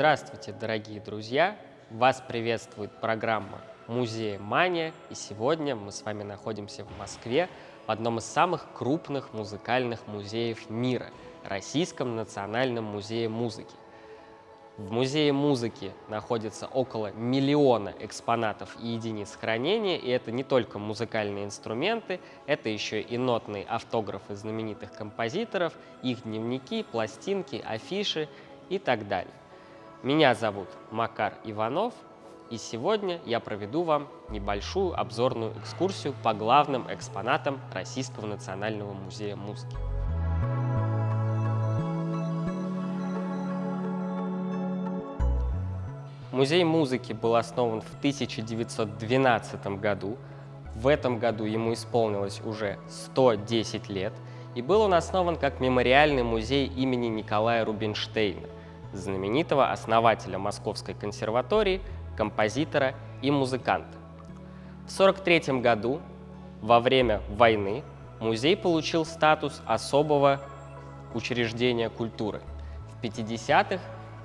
Здравствуйте, дорогие друзья! Вас приветствует программа «Музей Мания», и сегодня мы с вами находимся в Москве, в одном из самых крупных музыкальных музеев мира – Российском национальном музее музыки. В музее музыки находится около миллиона экспонатов и единиц хранения, и это не только музыкальные инструменты, это еще и нотные автографы знаменитых композиторов, их дневники, пластинки, афиши и так далее. Меня зовут Макар Иванов, и сегодня я проведу вам небольшую обзорную экскурсию по главным экспонатам Российского национального музея музыки. Музей музыки был основан в 1912 году. В этом году ему исполнилось уже 110 лет, и был он основан как мемориальный музей имени Николая Рубинштейна – знаменитого основателя Московской консерватории, композитора и музыканта. В 1943 году, во время войны, музей получил статус особого учреждения культуры. В 50-х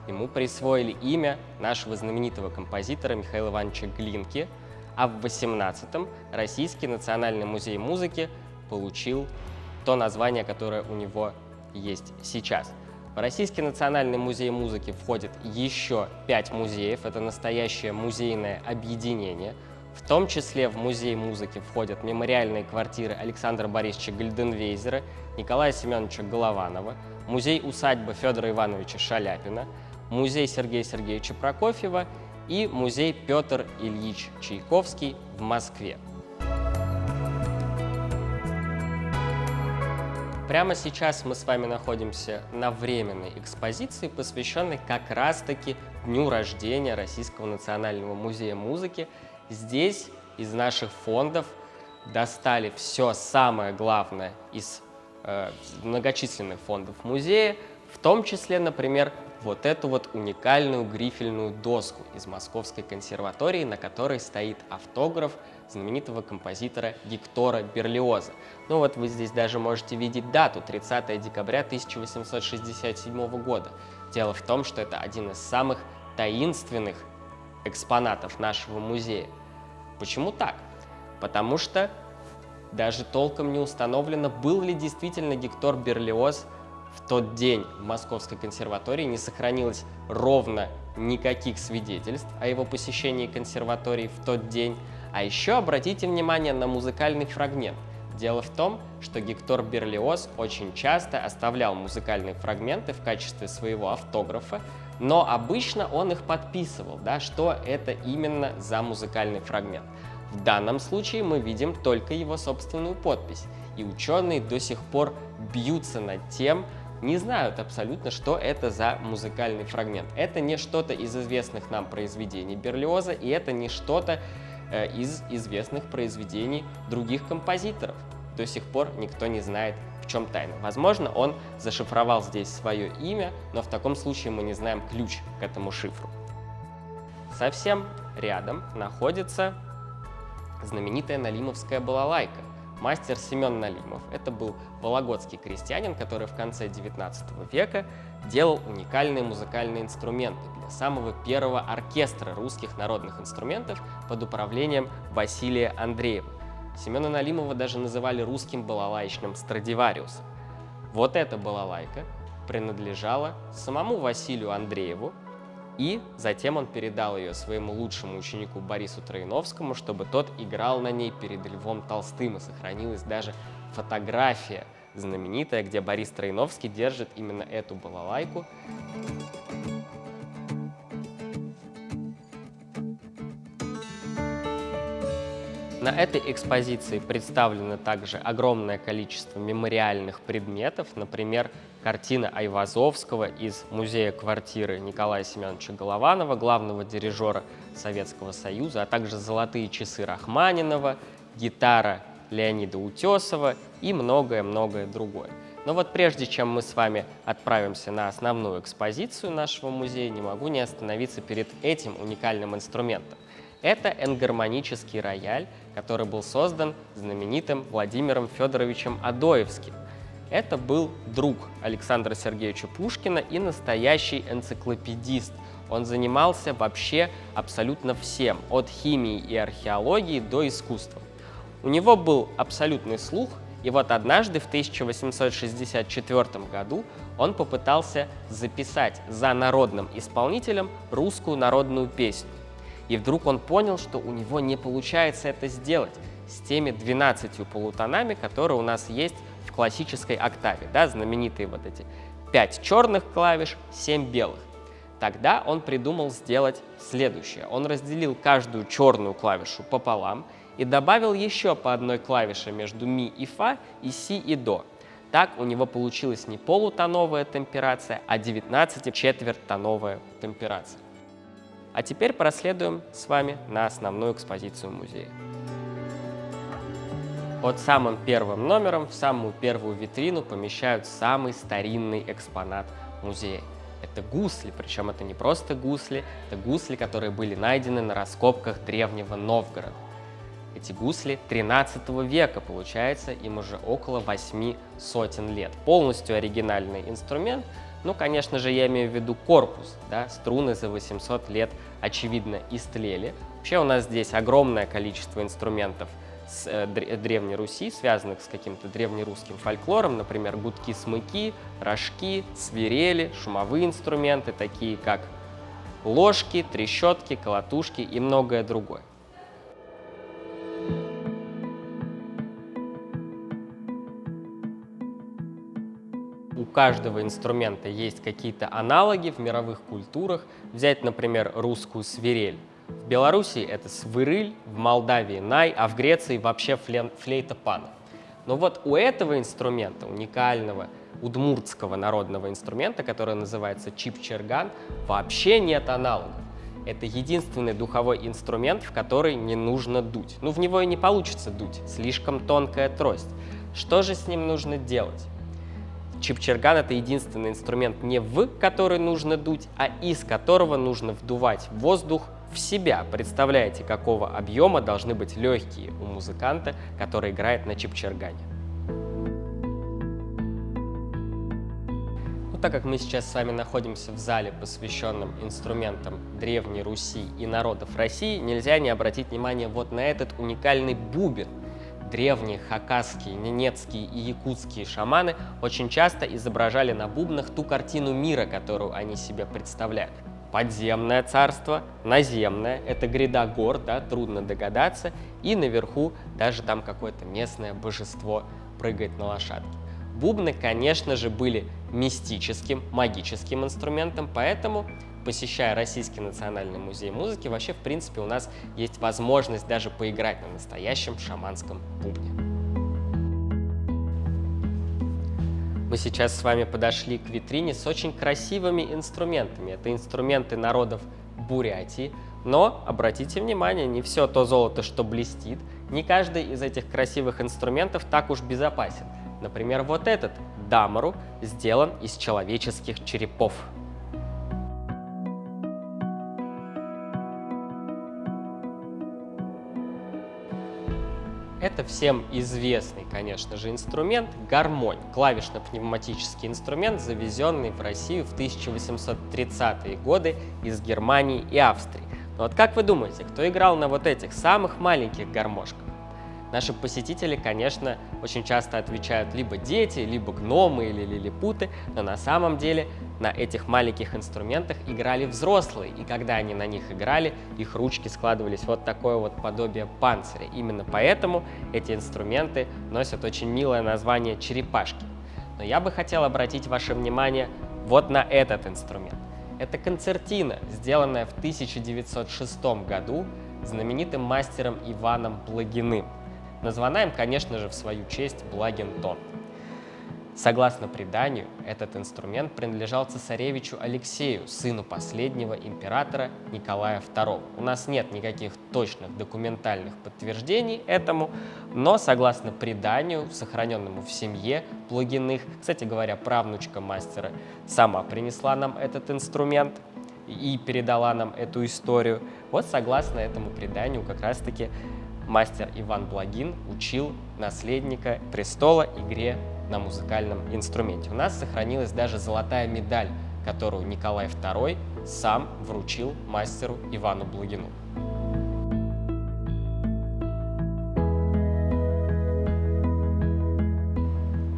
ему присвоили имя нашего знаменитого композитора Михаила Ивановича Глинки, а в 18-м Российский национальный музей музыки получил то название, которое у него есть сейчас – в Российский национальный музей музыки входит еще пять музеев. Это настоящее музейное объединение. В том числе в музей музыки входят мемориальные квартиры Александра Борисовича Гальденвейзера, Николая Семеновича Голованова, музей-усадьба Федора Ивановича Шаляпина, музей Сергея Сергеевича Прокофьева и музей Петр Ильич Чайковский в Москве. Прямо сейчас мы с вами находимся на временной экспозиции, посвященной как раз-таки дню рождения Российского национального музея музыки. Здесь из наших фондов достали все самое главное из э, многочисленных фондов музея, в том числе, например, вот эту вот уникальную грифельную доску из Московской консерватории, на которой стоит автограф знаменитого композитора Гектора Берлиоза. Ну вот вы здесь даже можете видеть дату, 30 декабря 1867 года. Дело в том, что это один из самых таинственных экспонатов нашего музея. Почему так? Потому что даже толком не установлено, был ли действительно Гектор Берлиоз в тот день в Московской консерватории, не сохранилось ровно никаких свидетельств о его посещении консерватории в тот день. А еще обратите внимание на музыкальный фрагмент. Дело в том, что Гектор Берлиоз очень часто оставлял музыкальные фрагменты в качестве своего автографа, но обычно он их подписывал, да, что это именно за музыкальный фрагмент. В данном случае мы видим только его собственную подпись, и ученые до сих пор бьются над тем, не знают абсолютно, что это за музыкальный фрагмент. Это не что-то из известных нам произведений Берлиоза, и это не что-то из известных произведений других композиторов. До сих пор никто не знает, в чем тайна. Возможно, он зашифровал здесь свое имя, но в таком случае мы не знаем ключ к этому шифру. Совсем рядом находится знаменитая Налимовская балалайка. Мастер Семен Налимов – это был вологодский крестьянин, который в конце XIX века делал уникальные музыкальные инструменты для самого первого оркестра русских народных инструментов под управлением Василия Андреева. Семена Налимова даже называли русским балалайчным Страдивариусом. Вот эта балалайка принадлежала самому Василию Андрееву, и затем он передал ее своему лучшему ученику Борису Троиновскому, чтобы тот играл на ней перед Львом Толстым, и сохранилась даже фотография знаменитая, где Борис Троиновский держит именно эту балалайку. На этой экспозиции представлено также огромное количество мемориальных предметов, например, картина Айвазовского из музея квартиры Николая Семеновича Голованова, главного дирижера Советского Союза, а также золотые часы Рахманинова, гитара Леонида Утесова и многое-многое другое. Но вот прежде чем мы с вами отправимся на основную экспозицию нашего музея, не могу не остановиться перед этим уникальным инструментом. Это энгармонический рояль, который был создан знаменитым Владимиром Федоровичем Адоевским. Это был друг Александра Сергеевича Пушкина и настоящий энциклопедист. он занимался вообще абсолютно всем, от химии и археологии до искусства. У него был абсолютный слух, и вот однажды в 1864 году он попытался записать за народным исполнителем русскую народную песню. И вдруг он понял, что у него не получается это сделать с теми 12 полутонами, которые у нас есть в классической октаве, да, знаменитые вот эти 5 черных клавиш, 7 белых. Тогда он придумал сделать следующее. Он разделил каждую черную клавишу пополам и добавил еще по одной клавише между ми и фа и си и до. Так у него получилась не полутоновая темперация, а 19-четвертьтоновая темперация. А теперь проследуем с вами на основную экспозицию музея. Под самым первым номером в самую первую витрину помещают самый старинный экспонат музея. Это гусли, причем это не просто гусли, это гусли, которые были найдены на раскопках древнего Новгорода. Эти гусли 13 века, получается, им уже около 8 сотен лет. Полностью оригинальный инструмент, ну, конечно же, я имею в виду корпус, да, струны за 800 лет, очевидно, истлели. Вообще у нас здесь огромное количество инструментов – с э, Древней Руси, связанных с каким-то древнерусским фольклором, например, гудки-смыки, рожки, свирели, шумовые инструменты, такие как ложки, трещотки, колотушки и многое другое. Каждого инструмента есть какие-то аналоги в мировых культурах. Взять, например, русскую свирель. В Беларуси это свырыль, в Молдавии най, а в Греции вообще флейта пана. Но вот у этого инструмента, уникального удмуртского народного инструмента, который называется чип-черган, вообще нет аналогов. Это единственный духовой инструмент, в который не нужно дуть. Ну, в него и не получится дуть, слишком тонкая трость. Что же с ним нужно делать? Чипчерган — это единственный инструмент не в который нужно дуть, а из которого нужно вдувать воздух в себя. Представляете, какого объема должны быть легкие у музыканта, который играет на чипчергане. Ну, так как мы сейчас с вами находимся в зале, посвященном инструментам Древней Руси и народов России, нельзя не обратить внимание вот на этот уникальный бубен. Древние хакасские, ненецкие и якутские шаманы очень часто изображали на бубнах ту картину мира, которую они себе представляют подземное царство, наземное, это гряда гор, да, трудно догадаться, и наверху даже там какое-то местное божество прыгает на лошадке. Бубны, конечно же, были мистическим, магическим инструментом, поэтому, посещая Российский национальный музей музыки, вообще, в принципе, у нас есть возможность даже поиграть на настоящем шаманском бубне. Мы сейчас с вами подошли к витрине с очень красивыми инструментами. Это инструменты народов Бурятии, но, обратите внимание, не все то золото, что блестит, не каждый из этих красивых инструментов так уж безопасен. Например, вот этот дамару сделан из человеческих черепов. Это всем известный, конечно же, инструмент – гармонь, клавишно-пневматический инструмент, завезенный в Россию в 1830-е годы из Германии и Австрии. Но вот как вы думаете, кто играл на вот этих самых маленьких гармошках? Наши посетители, конечно, очень часто отвечают либо дети, либо гномы или лилипуты, но на самом деле на этих маленьких инструментах играли взрослые, и когда они на них играли, их ручки складывались вот такое вот подобие панциря. Именно поэтому эти инструменты носят очень милое название черепашки. Но я бы хотел обратить ваше внимание вот на этот инструмент. Это концертина, сделанная в 1906 году знаменитым мастером Иваном Благиным. Названа им, конечно же, в свою честь Благин тон. Согласно преданию, этот инструмент принадлежал цесаревичу Алексею, сыну последнего императора Николая II. У нас нет никаких точных документальных подтверждений этому, но согласно преданию, сохраненному в семье Плугиных, кстати говоря, правнучка мастера сама принесла нам этот инструмент и передала нам эту историю. Вот согласно этому преданию как раз-таки мастер Иван Благин учил наследника престола игре на музыкальном инструменте. У нас сохранилась даже золотая медаль которую Николай II сам вручил мастеру Ивану Блугину.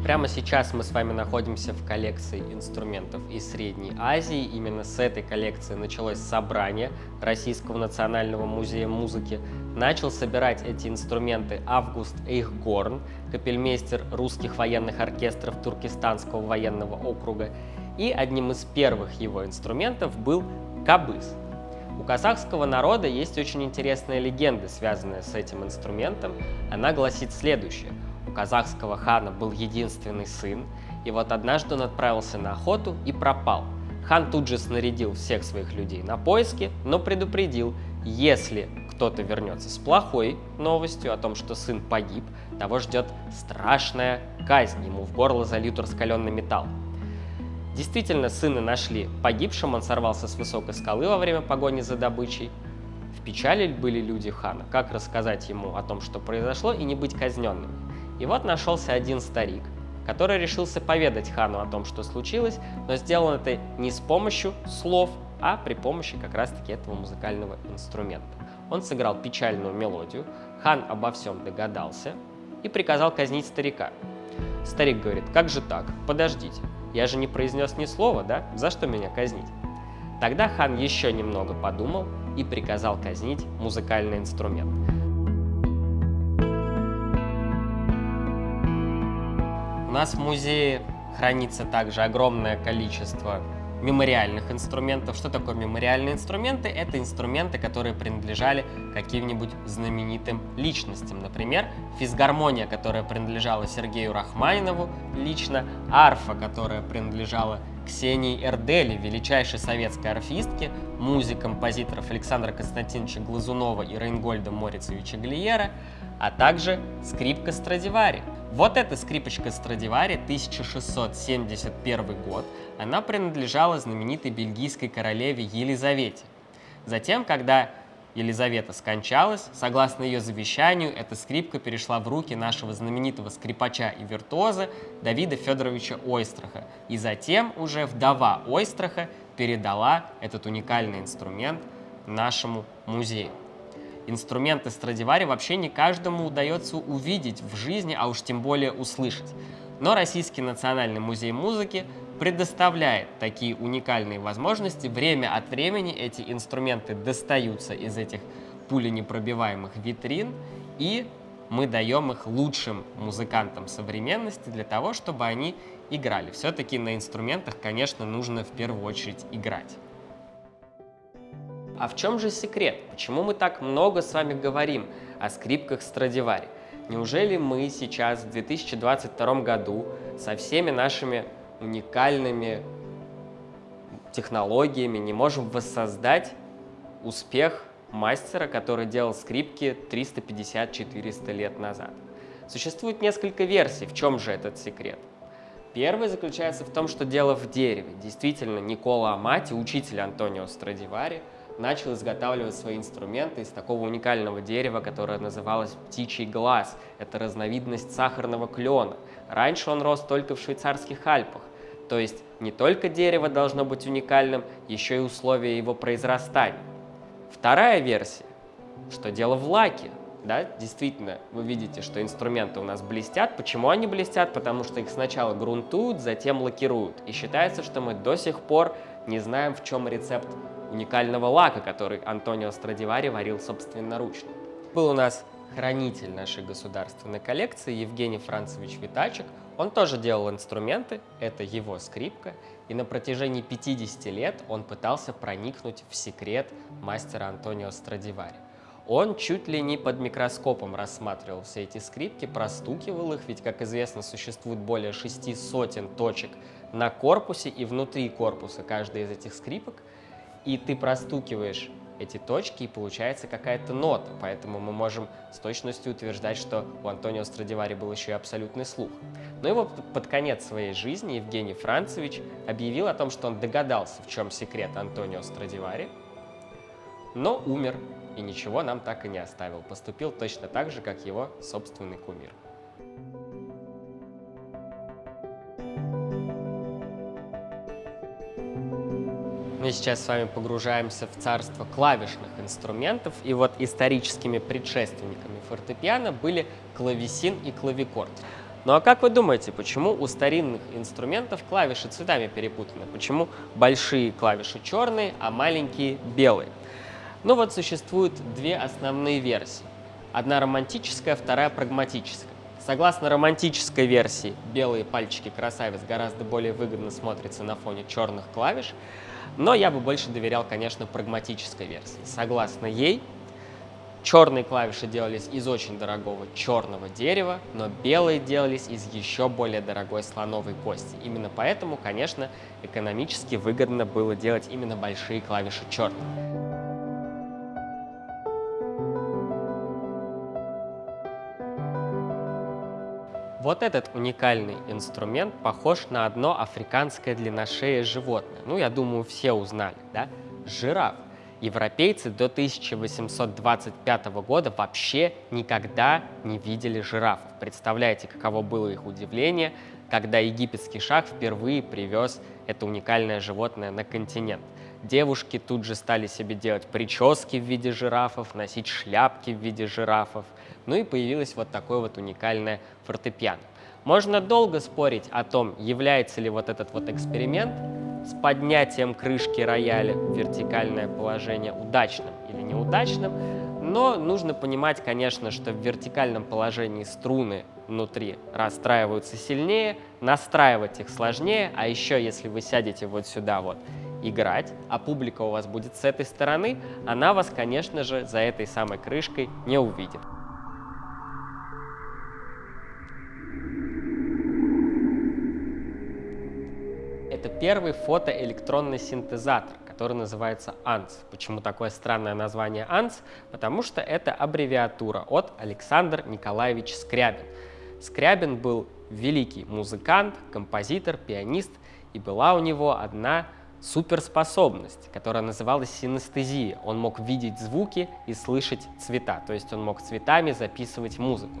Прямо сейчас мы с вами находимся в коллекции инструментов из Средней Азии. Именно с этой коллекции началось собрание Российского национального музея музыки. Начал собирать эти инструменты Август Эйхгорн, капельмейстер русских военных оркестров Туркестанского военного округа. И одним из первых его инструментов был кабыс. У казахского народа есть очень интересная легенда, связанная с этим инструментом. Она гласит следующее – у казахского хана был единственный сын, и вот однажды он отправился на охоту и пропал. Хан тут же снарядил всех своих людей на поиски, но предупредил, если кто-то вернется с плохой новостью о том, что сын погиб, того ждет страшная казнь, ему в горло зальют раскаленный металл. Действительно, сына нашли погибшим, он сорвался с высокой скалы во время погони за добычей. В печали были люди хана, как рассказать ему о том, что произошло, и не быть казненным. И вот нашелся один старик, который решился поведать хану о том, что случилось, но сделал это не с помощью слов, а при помощи как раз-таки этого музыкального инструмента. Он сыграл печальную мелодию, хан обо всем догадался и приказал казнить старика. Старик говорит, как же так, подождите, я же не произнес ни слова, да? За что меня казнить? Тогда хан еще немного подумал и приказал казнить музыкальный инструмент. У нас в музее хранится также огромное количество мемориальных инструментов. Что такое мемориальные инструменты? Это инструменты, которые принадлежали каким-нибудь знаменитым личностям. Например, физгармония, которая принадлежала Сергею Рахманинову лично, арфа, которая принадлежала Ксении Эрдели, величайшей советской арфистке, музе композиторов Александра Константиновича Глазунова и Рейнгольда Морицевича Глиера, а также скрипка Страдивари. Вот эта скрипочка Страдивари, 1671 год, она принадлежала знаменитой бельгийской королеве Елизавете. Затем, когда Елизавета скончалась, согласно ее завещанию, эта скрипка перешла в руки нашего знаменитого скрипача и виртуоза Давида Федоровича Ойстраха. И затем уже вдова Ойстраха передала этот уникальный инструмент нашему музею. Инструменты Страдивари вообще не каждому удается увидеть в жизни, а уж тем более услышать. Но Российский национальный музей музыки предоставляет такие уникальные возможности. Время от времени эти инструменты достаются из этих пуленепробиваемых витрин, и мы даем их лучшим музыкантам современности для того, чтобы они играли. Все-таки на инструментах, конечно, нужно в первую очередь играть. А в чем же секрет? Почему мы так много с вами говорим о скрипках Страдивари? Неужели мы сейчас, в 2022 году, со всеми нашими уникальными технологиями не можем воссоздать успех мастера, который делал скрипки 350-400 лет назад? Существует несколько версий, в чем же этот секрет. Первый заключается в том, что дело в дереве. Действительно, Никола Амати, учитель Антонио Страдивари, начал изготавливать свои инструменты из такого уникального дерева, которое называлось птичий глаз. Это разновидность сахарного клена. Раньше он рос только в швейцарских Альпах. То есть не только дерево должно быть уникальным, еще и условия его произрастания. Вторая версия, что дело в лаке. Да, действительно, вы видите, что инструменты у нас блестят. Почему они блестят? Потому что их сначала грунтуют, затем лакируют. И считается, что мы до сих пор не знаем, в чем рецепт уникального лака, который Антонио Страдивари варил собственноручно. Был у нас хранитель нашей государственной коллекции Евгений Францевич Витачек. Он тоже делал инструменты, это его скрипка, и на протяжении 50 лет он пытался проникнуть в секрет мастера Антонио Страдивари. Он чуть ли не под микроскопом рассматривал все эти скрипки, простукивал их, ведь, как известно, существует более шести сотен точек на корпусе и внутри корпуса каждой из этих скрипок, и ты простукиваешь эти точки, и получается какая-то нота. Поэтому мы можем с точностью утверждать, что у Антонио Страдивари был еще и абсолютный слух. Но его под конец своей жизни Евгений Францевич объявил о том, что он догадался, в чем секрет Антонио Страдивари, но умер и ничего нам так и не оставил. Поступил точно так же, как его собственный кумир. Мы сейчас с вами погружаемся в царство клавишных инструментов, и вот историческими предшественниками фортепиано были клавесин и клавикорд. Ну а как вы думаете, почему у старинных инструментов клавиши цветами перепутаны? Почему большие клавиши черные, а маленькие белые? Ну вот существуют две основные версии. Одна романтическая, вторая прагматическая. Согласно романтической версии, белые пальчики красавиц гораздо более выгодно смотрятся на фоне черных клавиш, но я бы больше доверял, конечно, прагматической версии. Согласно ей, черные клавиши делались из очень дорогого черного дерева, но белые делались из еще более дорогой слоновой кости. Именно поэтому, конечно, экономически выгодно было делать именно большие клавиши черные. Вот этот уникальный инструмент похож на одно африканское длинношеее животное. Ну, я думаю, все узнали, да? Жираф. Европейцы до 1825 года вообще никогда не видели жирафов. Представляете, каково было их удивление, когда египетский шах впервые привез это уникальное животное на континент. Девушки тут же стали себе делать прически в виде жирафов, носить шляпки в виде жирафов. Ну и появилось вот такое вот уникальное фортепиано. Можно долго спорить о том, является ли вот этот вот эксперимент с поднятием крышки рояля в вертикальное положение удачным или неудачным, но нужно понимать, конечно, что в вертикальном положении струны внутри расстраиваются сильнее, настраивать их сложнее, а еще если вы сядете вот сюда вот играть, а публика у вас будет с этой стороны, она вас, конечно же, за этой самой крышкой не увидит. Первый фотоэлектронный синтезатор, который называется ANS. Почему такое странное название ANS? Потому что это аббревиатура от Александр Николаевич Скрябин. Скрябин был великий музыкант, композитор, пианист, и была у него одна суперспособность, которая называлась синестезия. Он мог видеть звуки и слышать цвета, то есть он мог цветами записывать музыку.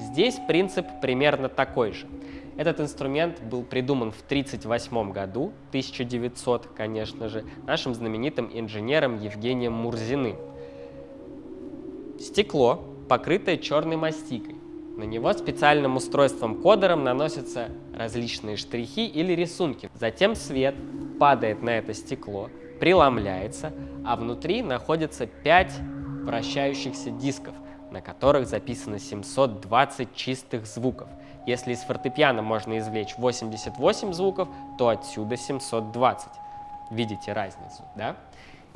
Здесь принцип примерно такой же. Этот инструмент был придуман в 1938 году, 1900, конечно же, нашим знаменитым инженером Евгением Мурзиным. Стекло, покрытое черной мастикой. На него специальным устройством-кодером наносятся различные штрихи или рисунки. Затем свет падает на это стекло, преломляется, а внутри находится 5 вращающихся дисков, на которых записано 720 чистых звуков – если из фортепиано можно извлечь 88 звуков, то отсюда 720. Видите разницу, да?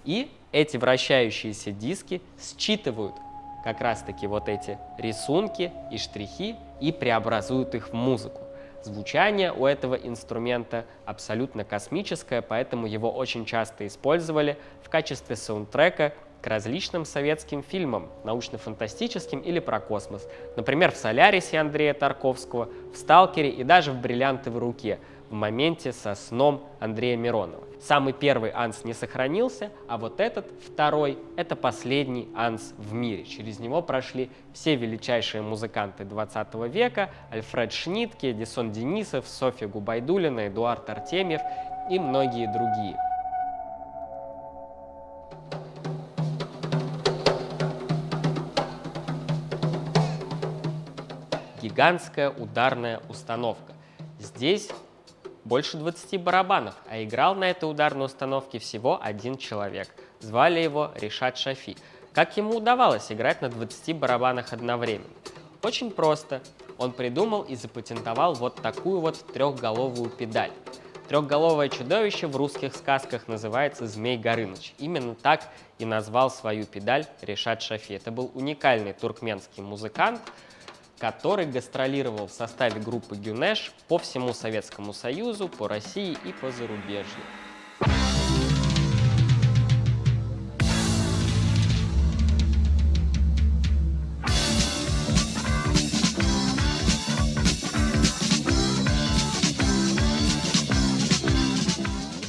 И эти вращающиеся диски считывают как раз-таки вот эти рисунки и штрихи и преобразуют их в музыку. Звучание у этого инструмента абсолютно космическое, поэтому его очень часто использовали в качестве саундтрека к различным советским фильмам, научно-фантастическим или про космос. Например, в «Солярисе» Андрея Тарковского, в «Сталкере» и даже в «Бриллиантовой руке» в моменте со сном Андрея Миронова. Самый первый анс не сохранился, а вот этот, второй, это последний анс в мире. Через него прошли все величайшие музыканты 20 века, Альфред Шнитке, Эдисон Денисов, Софья Губайдулина, Эдуард Артемьев и многие другие. Гигантская ударная установка. Здесь больше 20 барабанов, а играл на этой ударной установке всего один человек. Звали его Ришат Шафи. Как ему удавалось играть на 20 барабанах одновременно? Очень просто. Он придумал и запатентовал вот такую вот трехголовую педаль. Трехголовое чудовище в русских сказках называется Змей Горыныч. Именно так и назвал свою педаль Решат Шафи. Это был уникальный туркменский музыкант, который гастролировал в составе группы Гюнеш по всему Советскому Союзу, по России и по зарубежью.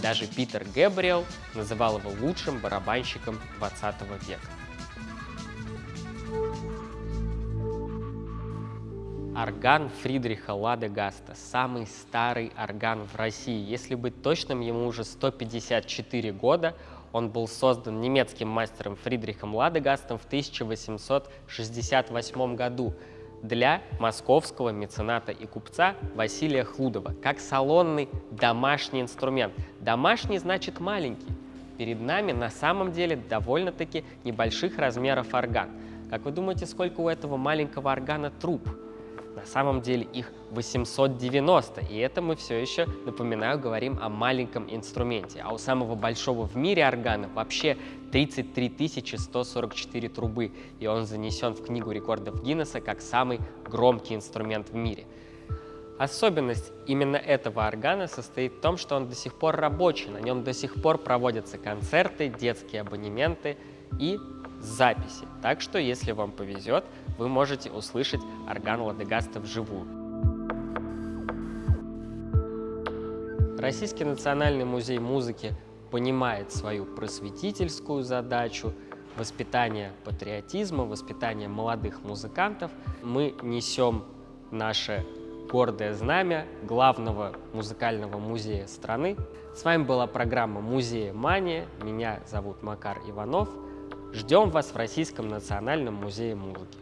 Даже Питер Гэбриэл называл его лучшим барабанщиком 20 века. Орган Фридриха Лада Гаста, самый старый орган в России. Если быть точным, ему уже 154 года. Он был создан немецким мастером Фридрихом Ладегастом в 1868 году для московского мецената и купца Василия Хлудова, как салонный домашний инструмент. Домашний значит маленький. Перед нами на самом деле довольно-таки небольших размеров орган. Как вы думаете, сколько у этого маленького органа труб? На самом деле их 890, и это мы все еще, напоминаю, говорим о маленьком инструменте. А у самого большого в мире органа вообще 33 144 трубы, и он занесен в Книгу рекордов Гиннесса как самый громкий инструмент в мире. Особенность именно этого органа состоит в том, что он до сих пор рабочий, на нем до сих пор проводятся концерты, детские абонементы и записи. Так что, если вам повезет, вы можете услышать орган Ладегаста вживую. Российский национальный музей музыки понимает свою просветительскую задачу, воспитание патриотизма, воспитание молодых музыкантов. Мы несем наше гордое знамя главного музыкального музея страны. С вами была программа «Музея Мания». Меня зовут Макар Иванов. Ждем вас в Российском национальном музее музыки.